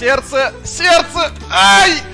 Сердце! Сердце! Ай!